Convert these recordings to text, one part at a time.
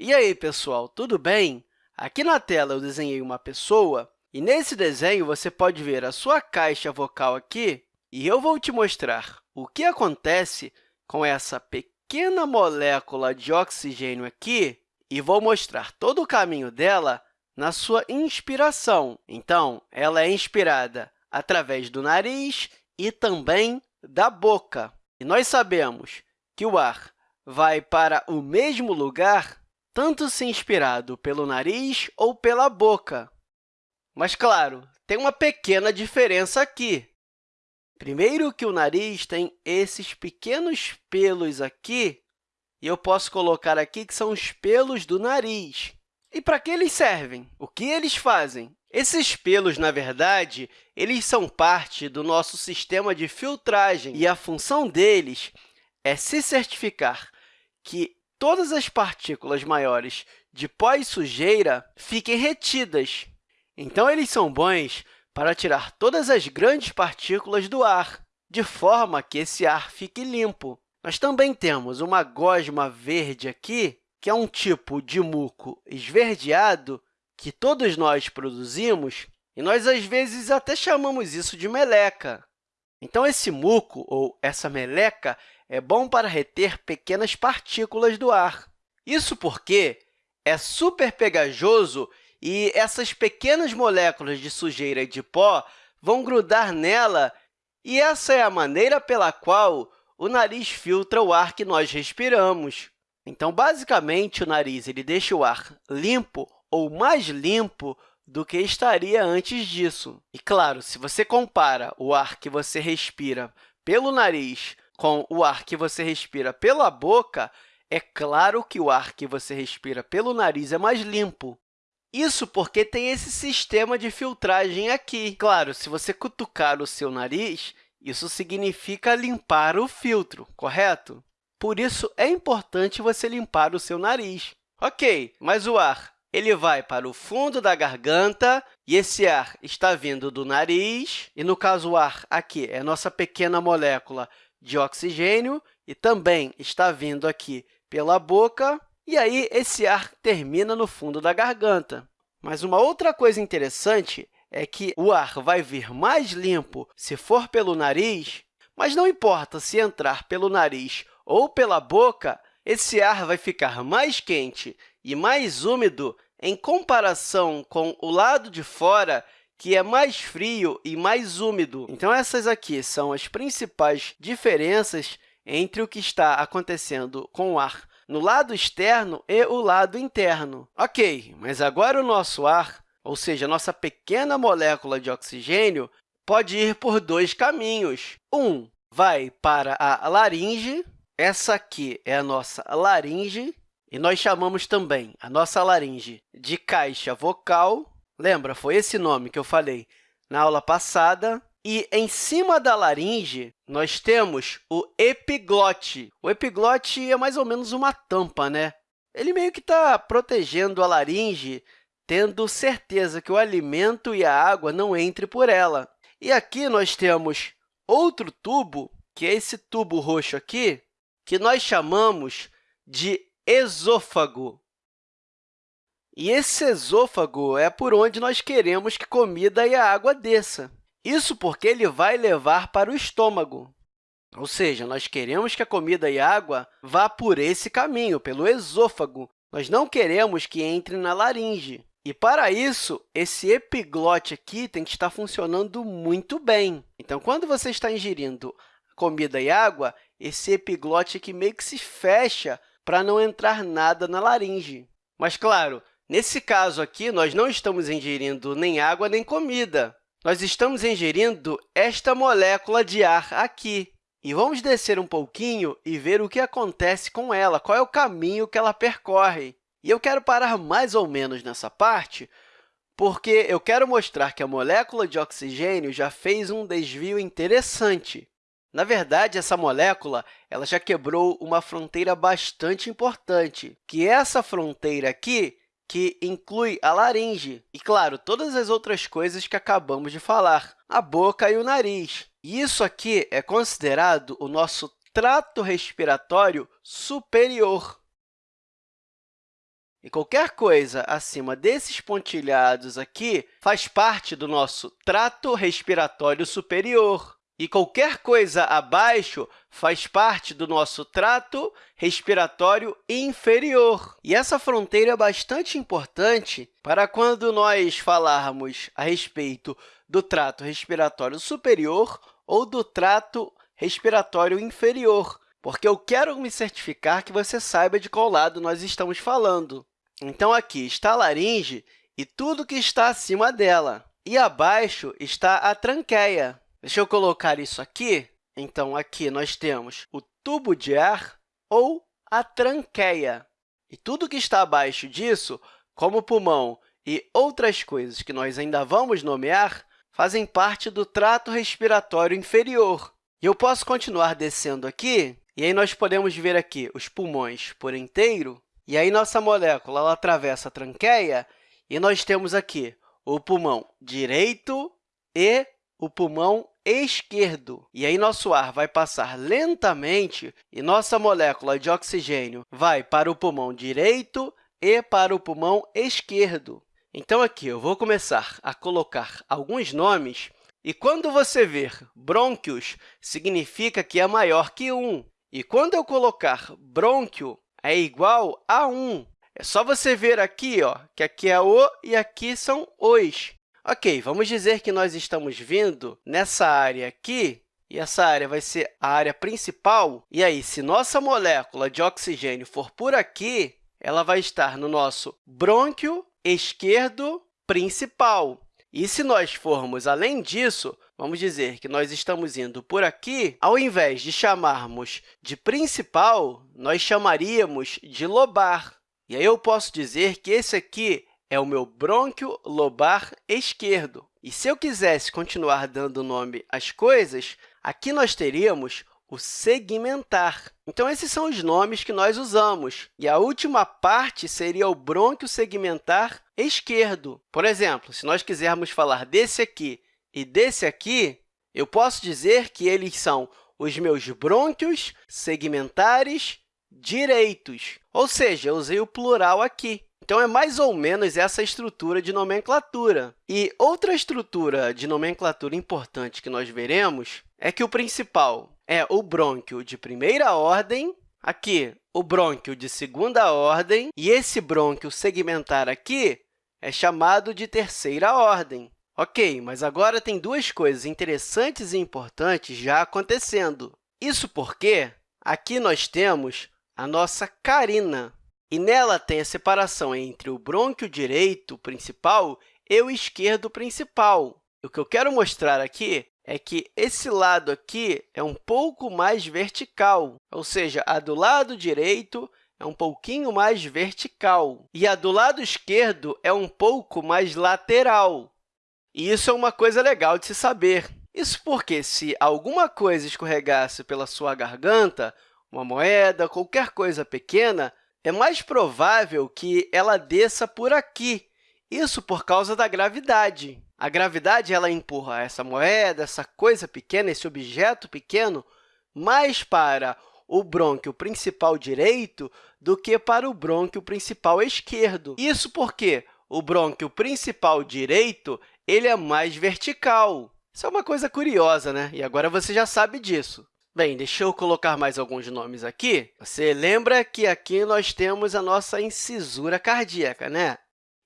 E aí, pessoal, tudo bem? Aqui na tela eu desenhei uma pessoa e nesse desenho você pode ver a sua caixa vocal aqui e eu vou te mostrar o que acontece com essa pequena molécula de oxigênio aqui e vou mostrar todo o caminho dela na sua inspiração. Então, ela é inspirada através do nariz e também da boca. E nós sabemos que o ar vai para o mesmo lugar tanto se inspirado pelo nariz ou pela boca. Mas, claro, tem uma pequena diferença aqui. Primeiro que o nariz tem esses pequenos pelos aqui, e eu posso colocar aqui que são os pelos do nariz. E para que eles servem? O que eles fazem? Esses pelos, na verdade, eles são parte do nosso sistema de filtragem, e a função deles é se certificar que todas as partículas maiores de pó e sujeira fiquem retidas. Então, eles são bons para tirar todas as grandes partículas do ar, de forma que esse ar fique limpo. Nós também temos uma gosma verde aqui, que é um tipo de muco esverdeado que todos nós produzimos, e nós, às vezes, até chamamos isso de meleca. Então, esse muco, ou essa meleca, é bom para reter pequenas partículas do ar. Isso porque é super pegajoso e essas pequenas moléculas de sujeira e de pó vão grudar nela, e essa é a maneira pela qual o nariz filtra o ar que nós respiramos. Então, basicamente, o nariz ele deixa o ar limpo ou mais limpo do que estaria antes disso. E, claro, se você compara o ar que você respira pelo nariz com o ar que você respira pela boca, é claro que o ar que você respira pelo nariz é mais limpo. Isso porque tem esse sistema de filtragem aqui. Claro, se você cutucar o seu nariz, isso significa limpar o filtro, correto? Por isso, é importante você limpar o seu nariz. Ok, mas o ar ele vai para o fundo da garganta e esse ar está vindo do nariz. E, no caso, o ar aqui é nossa pequena molécula de oxigênio e também está vindo aqui pela boca, e aí esse ar termina no fundo da garganta. Mas uma outra coisa interessante é que o ar vai vir mais limpo se for pelo nariz, mas não importa se entrar pelo nariz ou pela boca, esse ar vai ficar mais quente e mais úmido em comparação com o lado de fora, que é mais frio e mais úmido. Então, essas aqui são as principais diferenças entre o que está acontecendo com o ar no lado externo e o lado interno. Ok, mas agora o nosso ar, ou seja, a nossa pequena molécula de oxigênio, pode ir por dois caminhos. Um vai para a laringe, essa aqui é a nossa laringe, e nós chamamos também a nossa laringe de caixa vocal, Lembra? Foi esse nome que eu falei na aula passada. E em cima da laringe, nós temos o epiglote. O epiglote é mais ou menos uma tampa, né? Ele meio que está protegendo a laringe, tendo certeza que o alimento e a água não entrem por ela. E aqui nós temos outro tubo, que é esse tubo roxo aqui, que nós chamamos de esôfago. E esse esôfago é por onde nós queremos que comida e a água desça. Isso porque ele vai levar para o estômago. Ou seja, nós queremos que a comida e a água vá por esse caminho, pelo esôfago. Nós não queremos que entre na laringe. E, para isso, esse epiglote aqui tem que estar funcionando muito bem. Então, quando você está ingerindo comida e água, esse epiglote aqui meio que se fecha para não entrar nada na laringe. Mas, claro, Nesse caso aqui, nós não estamos ingerindo nem água nem comida. Nós estamos ingerindo esta molécula de ar aqui. E vamos descer um pouquinho e ver o que acontece com ela, qual é o caminho que ela percorre. E eu quero parar mais ou menos nessa parte, porque eu quero mostrar que a molécula de oxigênio já fez um desvio interessante. Na verdade, essa molécula ela já quebrou uma fronteira bastante importante, que essa fronteira aqui que inclui a laringe e, claro, todas as outras coisas que acabamos de falar, a boca e o nariz. Isso aqui é considerado o nosso trato respiratório superior. E qualquer coisa acima desses pontilhados aqui faz parte do nosso trato respiratório superior. E qualquer coisa abaixo faz parte do nosso trato respiratório inferior. E essa fronteira é bastante importante para quando nós falarmos a respeito do trato respiratório superior ou do trato respiratório inferior, porque eu quero me certificar que você saiba de qual lado nós estamos falando. Então, aqui está a laringe e tudo que está acima dela. E abaixo está a tranqueia. Deixa eu colocar isso aqui. Então, aqui nós temos o tubo de ar ou a tranqueia. E tudo que está abaixo disso, como o pulmão e outras coisas que nós ainda vamos nomear, fazem parte do trato respiratório inferior. E eu posso continuar descendo aqui, e aí nós podemos ver aqui os pulmões por inteiro, e aí nossa molécula ela atravessa a tranqueia, e nós temos aqui o pulmão direito e o pulmão esquerdo. E aí, nosso ar vai passar lentamente e nossa molécula de oxigênio vai para o pulmão direito e para o pulmão esquerdo. Então, aqui eu vou começar a colocar alguns nomes, e quando você ver brônquios, significa que é maior que 1. E quando eu colocar brônquio, é igual a 1. É só você ver aqui ó, que aqui é o e aqui são os. Ok, vamos dizer que nós estamos vindo nessa área aqui, e essa área vai ser a área principal. E aí, se nossa molécula de oxigênio for por aqui, ela vai estar no nosso brônquio esquerdo principal. E se nós formos além disso, vamos dizer que nós estamos indo por aqui, ao invés de chamarmos de principal, nós chamaríamos de lobar. E aí eu posso dizer que esse aqui é o meu brônquio lobar esquerdo. E se eu quisesse continuar dando nome às coisas, aqui nós teríamos o segmentar. Então, esses são os nomes que nós usamos. E a última parte seria o brônquio segmentar esquerdo. Por exemplo, se nós quisermos falar desse aqui e desse aqui, eu posso dizer que eles são os meus brônquios segmentares direitos. Ou seja, eu usei o plural aqui. Então, é mais ou menos essa estrutura de nomenclatura. E outra estrutura de nomenclatura importante que nós veremos é que o principal é o brônquio de primeira ordem, aqui o brônquio de segunda ordem, e esse brônquio segmentar aqui é chamado de terceira ordem. Ok, mas agora tem duas coisas interessantes e importantes já acontecendo. Isso porque aqui nós temos a nossa carina. E nela tem a separação entre o brônquio direito principal e o esquerdo principal. O que eu quero mostrar aqui é que esse lado aqui é um pouco mais vertical, ou seja, a do lado direito é um pouquinho mais vertical e a do lado esquerdo é um pouco mais lateral. E isso é uma coisa legal de se saber. Isso porque, se alguma coisa escorregasse pela sua garganta, uma moeda, qualquer coisa pequena, é mais provável que ela desça por aqui, isso por causa da gravidade. A gravidade ela empurra essa moeda, essa coisa pequena, esse objeto pequeno, mais para o brônquio principal direito do que para o brônquio principal esquerdo. Isso porque o brônquio principal direito ele é mais vertical. Isso é uma coisa curiosa, né? E agora você já sabe disso. Bem, deixa eu colocar mais alguns nomes aqui. Você lembra que aqui nós temos a nossa incisura cardíaca, né?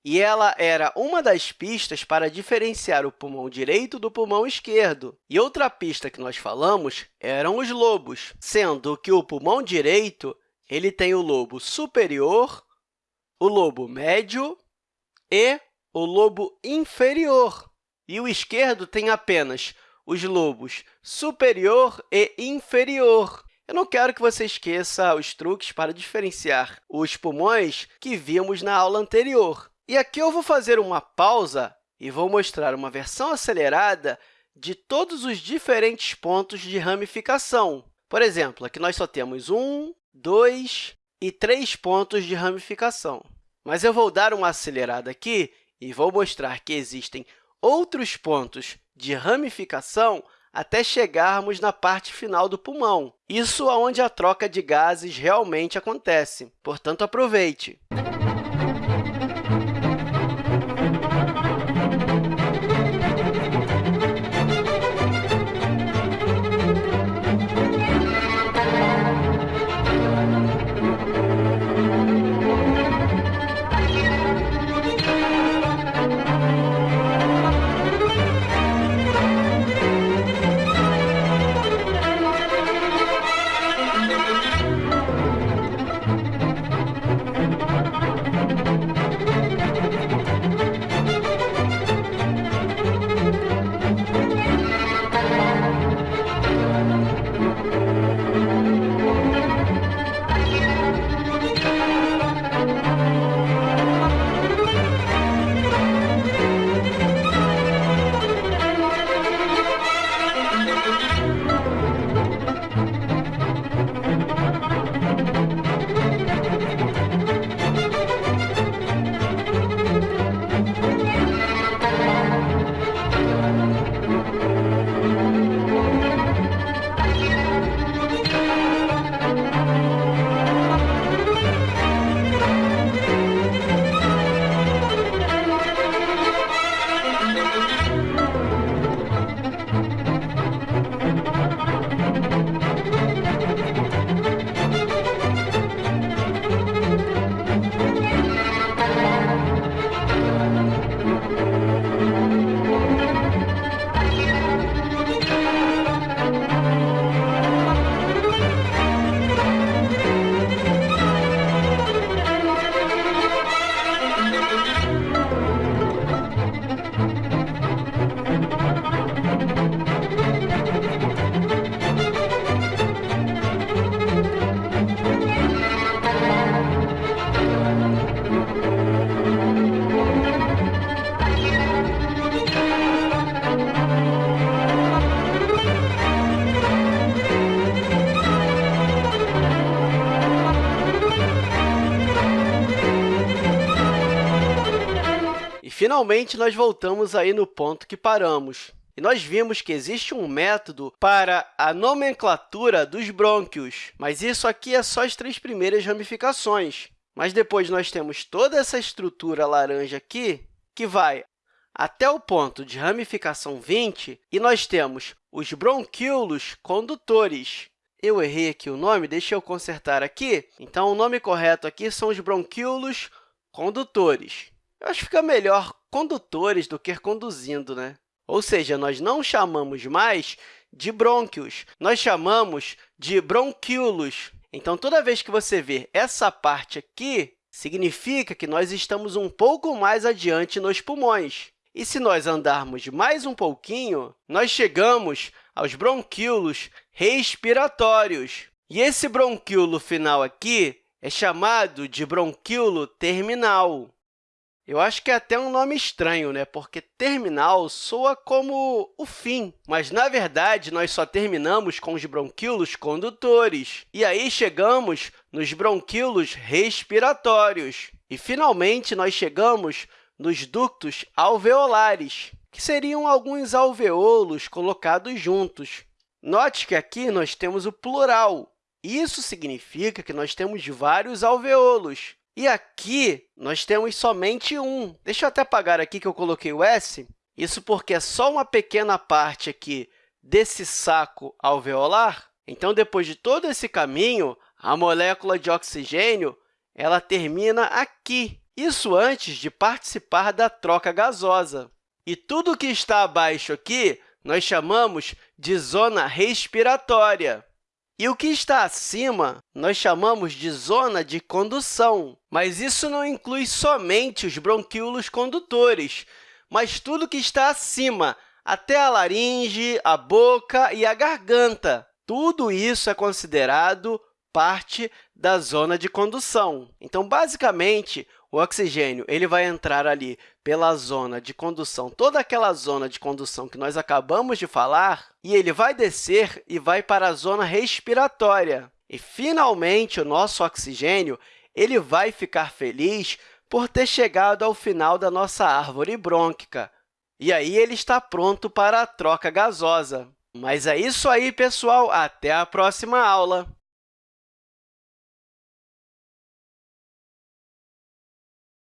E ela era uma das pistas para diferenciar o pulmão direito do pulmão esquerdo. E outra pista que nós falamos eram os lobos, sendo que o pulmão direito ele tem o lobo superior, o lobo médio e o lobo inferior. E o esquerdo tem apenas os lobos superior e inferior. Eu não quero que você esqueça os truques para diferenciar os pulmões que vimos na aula anterior. E aqui eu vou fazer uma pausa e vou mostrar uma versão acelerada de todos os diferentes pontos de ramificação. Por exemplo, aqui nós só temos um, dois e três pontos de ramificação. Mas eu vou dar uma acelerada aqui e vou mostrar que existem outros pontos de ramificação até chegarmos na parte final do pulmão. Isso é onde a troca de gases realmente acontece, portanto, aproveite! Finalmente, nós voltamos aí no ponto que paramos. E nós vimos que existe um método para a nomenclatura dos brônquios, mas isso aqui é só as três primeiras ramificações. Mas depois nós temos toda essa estrutura laranja aqui, que vai até o ponto de ramificação 20, e nós temos os bronquíolos condutores. Eu errei aqui o nome, deixa eu consertar aqui. Então, o nome correto aqui são os bronquíolos condutores. Eu acho que fica melhor condutores do que conduzindo, né? Ou seja, nós não chamamos mais de brônquios, nós chamamos de bronquíolos. Então, toda vez que você ver essa parte aqui, significa que nós estamos um pouco mais adiante nos pulmões. E se nós andarmos mais um pouquinho, nós chegamos aos bronquíolos respiratórios. E esse bronquíolo final aqui é chamado de bronquíolo terminal. Eu acho que é até um nome estranho, né? porque terminal soa como o fim, mas, na verdade, nós só terminamos com os bronquíolos condutores. E aí chegamos nos bronquíolos respiratórios. E, finalmente, nós chegamos nos ductos alveolares, que seriam alguns alveolos colocados juntos. Note que aqui nós temos o plural. Isso significa que nós temos vários alveolos. E aqui, nós temos somente um. Deixa eu até apagar aqui que eu coloquei o S. Isso porque é só uma pequena parte aqui desse saco alveolar. Então, depois de todo esse caminho, a molécula de oxigênio ela termina aqui. Isso antes de participar da troca gasosa. E tudo que está abaixo aqui nós chamamos de zona respiratória. E o que está acima nós chamamos de zona de condução, mas isso não inclui somente os bronquíolos condutores, mas tudo que está acima, até a laringe, a boca e a garganta. Tudo isso é considerado parte da zona de condução. Então, basicamente, o oxigênio ele vai entrar ali pela zona de condução, toda aquela zona de condução que nós acabamos de falar, e ele vai descer e vai para a zona respiratória. E, finalmente, o nosso oxigênio ele vai ficar feliz por ter chegado ao final da nossa árvore brônquica. E aí ele está pronto para a troca gasosa. Mas é isso aí, pessoal! Até a próxima aula!